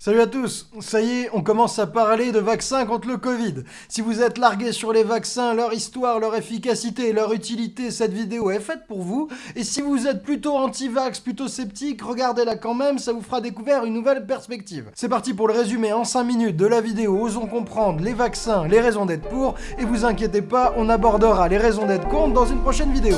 Salut à tous, ça y est, on commence à parler de vaccins contre le Covid. Si vous êtes largué sur les vaccins, leur histoire, leur efficacité leur utilité, cette vidéo est faite pour vous. Et si vous êtes plutôt anti-vax, plutôt sceptique, regardez-la quand même, ça vous fera découvrir une nouvelle perspective. C'est parti pour le résumé en 5 minutes de la vidéo Osons comprendre les vaccins, les raisons d'être pour, et vous inquiétez pas, on abordera les raisons d'être contre dans une prochaine vidéo.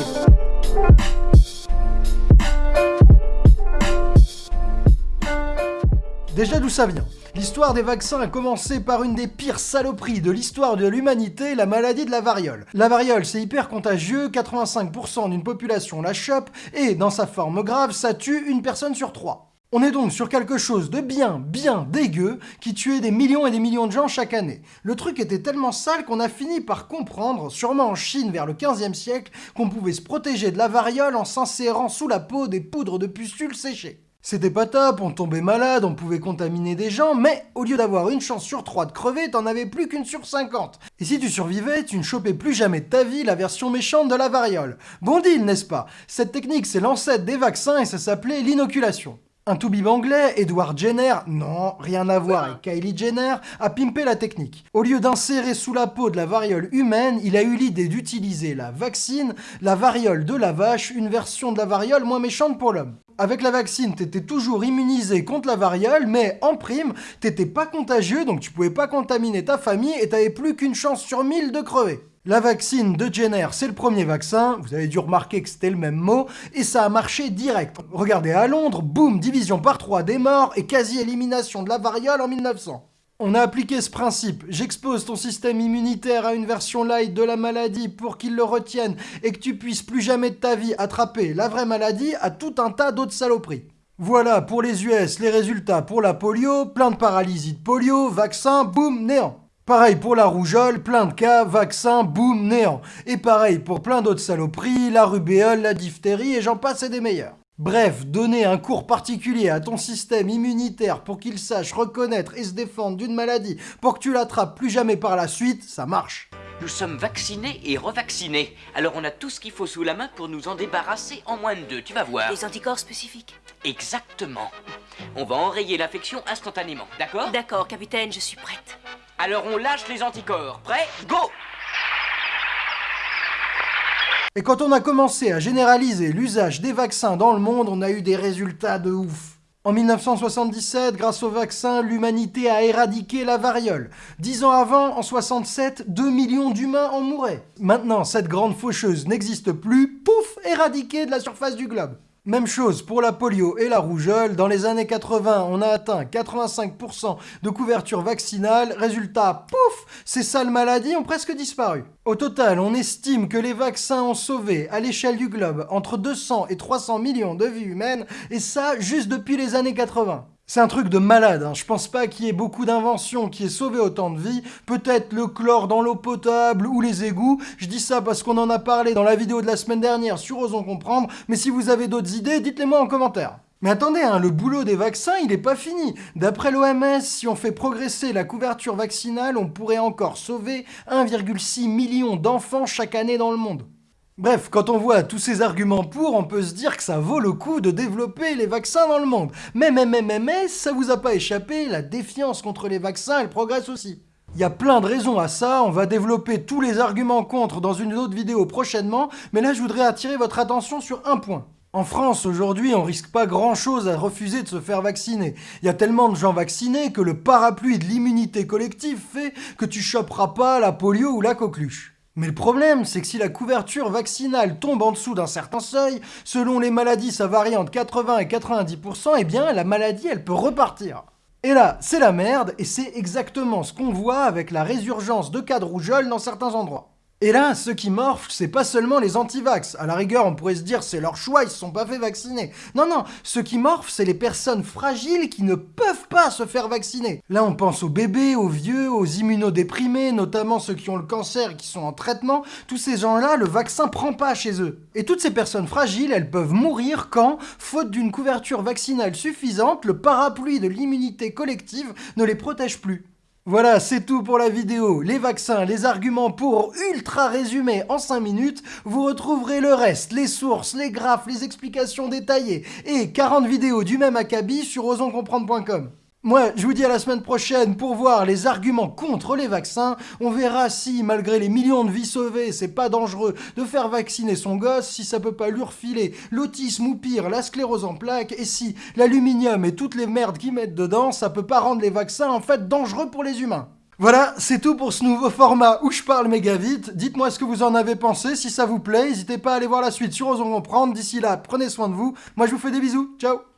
Déjà d'où ça vient? L'histoire des vaccins a commencé par une des pires saloperies de l'histoire de l'humanité, la maladie de la variole. La variole, c'est hyper contagieux, 85% d'une population la chope, et dans sa forme grave, ça tue une personne sur trois. On est donc sur quelque chose de bien, bien dégueu, qui tuait des millions et des millions de gens chaque année. Le truc était tellement sale qu'on a fini par comprendre, sûrement en Chine vers le 15e siècle, qu'on pouvait se protéger de la variole en s'insérant sous la peau des poudres de pustules séchées. C'était pas top, on tombait malade, on pouvait contaminer des gens, mais au lieu d'avoir une chance sur trois de crever, t'en avais plus qu'une sur 50. Et si tu survivais, tu ne chopais plus jamais de ta vie la version méchante de la variole. Bon deal, n'est-ce pas? Cette technique, c'est l'ancêtre des vaccins et ça s'appelait l'inoculation. Un toubib anglais, Edward Jenner, non, rien à voir avec Kylie Jenner, a pimpé la technique. Au lieu d'insérer sous la peau de la variole humaine, il a eu l'idée d'utiliser la vaccine, la variole de la vache, une version de la variole moins méchante pour l'homme. Avec la vaccine, t'étais toujours immunisé contre la variole, mais en prime, t'étais pas contagieux, donc tu pouvais pas contaminer ta famille et t'avais plus qu'une chance sur mille de crever. La vaccine de Jenner, c'est le premier vaccin, vous avez dû remarquer que c'était le même mot, et ça a marché direct. Regardez à Londres, boum, division par 3 des morts et quasi-élimination de la variole en 1900. On a appliqué ce principe. J'expose ton système immunitaire à une version light de la maladie pour qu'il le retienne et que tu puisses plus jamais de ta vie attraper la vraie maladie à tout un tas d'autres saloperies. Voilà pour les US les résultats pour la polio, plein de paralysie de polio, vaccin, boum, néant. Pareil pour la rougeole, plein de cas, vaccin, boum, néant. Et pareil pour plein d'autres saloperies, la rubéole, la diphtérie et j'en passe et des meilleurs. Bref, donner un cours particulier à ton système immunitaire pour qu'il sache reconnaître et se défendre d'une maladie pour que tu l'attrapes plus jamais par la suite, ça marche. Nous sommes vaccinés et revaccinés. Alors on a tout ce qu'il faut sous la main pour nous en débarrasser en moins de deux, tu vas voir. Les anticorps spécifiques Exactement. On va enrayer l'infection instantanément, d'accord? D'accord, capitaine, je suis prête. Alors on lâche les anticorps. Prêt? Go Et quand on a commencé à généraliser l'usage des vaccins dans le monde, on a eu des résultats de ouf. En 1977, grâce au vaccin, l'humanité a éradiqué la variole. Dix ans avant, en 67, 2 millions d'humains en mouraient. Maintenant, cette grande faucheuse n'existe plus, pouf, éradiquée de la surface du globe. Même chose pour la polio et la rougeole. Dans les années 80, on a atteint 85% de couverture vaccinale. Résultat, pouf, ces sales maladies ont presque disparu. Au total, on estime que les vaccins ont sauvé, à l'échelle du globe, entre 200 et 300 millions de vies humaines, et ça juste depuis les années 80. C'est un truc de malade, hein. je pense pas qu'il y ait beaucoup d'inventions qui aient sauvé autant de vies, peut-être le chlore dans l'eau potable ou les égouts, je dis ça parce qu'on en a parlé dans la vidéo de la semaine dernière sur Osons Comprendre, mais si vous avez d'autres idées, dites-les moi en commentaire. Mais attendez, hein, le boulot des vaccins, il n'est pas fini. D'après l'OMS, si on fait progresser la couverture vaccinale, on pourrait encore sauver 1,6 million d'enfants chaque année dans le monde. Bref, quand on voit tous ces arguments pour, on peut se dire que ça vaut le coup de développer les vaccins dans le monde. Mais, mais, mais, mais, mais, ça vous a pas échappé, la défiance contre les vaccins, elle progresse aussi. Il y a plein de raisons à ça, on va développer tous les arguments contre dans une autre vidéo prochainement, mais là je voudrais attirer votre attention sur un point. En France, aujourd'hui, on risque pas grand-chose à refuser de se faire vacciner. Il y a tellement de gens vaccinés que le parapluie de l'immunité collective fait que tu choperas pas la polio ou la coqueluche. Mais le problème, c'est que si la couverture vaccinale tombe en dessous d'un certain seuil, selon les maladies ça varie entre 80 et 90%, eh bien la maladie elle peut repartir. Et là, c'est la merde, et c'est exactement ce qu'on voit avec la résurgence de cas de rougeole dans certains endroits. Et là, ceux qui morflent, c'est pas seulement les anti-vax. À la rigueur, on pourrait se dire c'est leur choix, ils se sont pas fait vacciner. Non, non, ceux qui morflent, c'est les personnes fragiles qui ne peuvent pas se faire vacciner. Là, on pense aux bébés, aux vieux, aux immunodéprimés, notamment ceux qui ont le cancer et qui sont en traitement. Tous ces gens-là, le vaccin prend pas chez eux. Et toutes ces personnes fragiles, elles peuvent mourir quand, faute d'une couverture vaccinale suffisante, le parapluie de l'immunité collective ne les protège plus. Voilà, c'est tout pour la vidéo. Les vaccins, les arguments pour ultra résumé en 5 minutes. Vous retrouverez le reste, les sources, les graphes, les explications détaillées et 40 vidéos du même acabit sur osoncomprendre.com. Moi, je vous dis à la semaine prochaine pour voir les arguments contre les vaccins. On verra si, malgré les millions de vies sauvées, c'est pas dangereux de faire vacciner son gosse, si ça peut pas lui refiler l'autisme ou pire, la sclérose en plaques, et si l'aluminium et toutes les merdes qu'ils mettent dedans, ça peut pas rendre les vaccins en fait dangereux pour les humains. Voilà, c'est tout pour ce nouveau format où je parle méga vite. Dites-moi ce que vous en avez pensé, si ça vous plaît. N'hésitez pas à aller voir la suite sur Osons Comprendre. D'ici là, prenez soin de vous. Moi, je vous fais des bisous. Ciao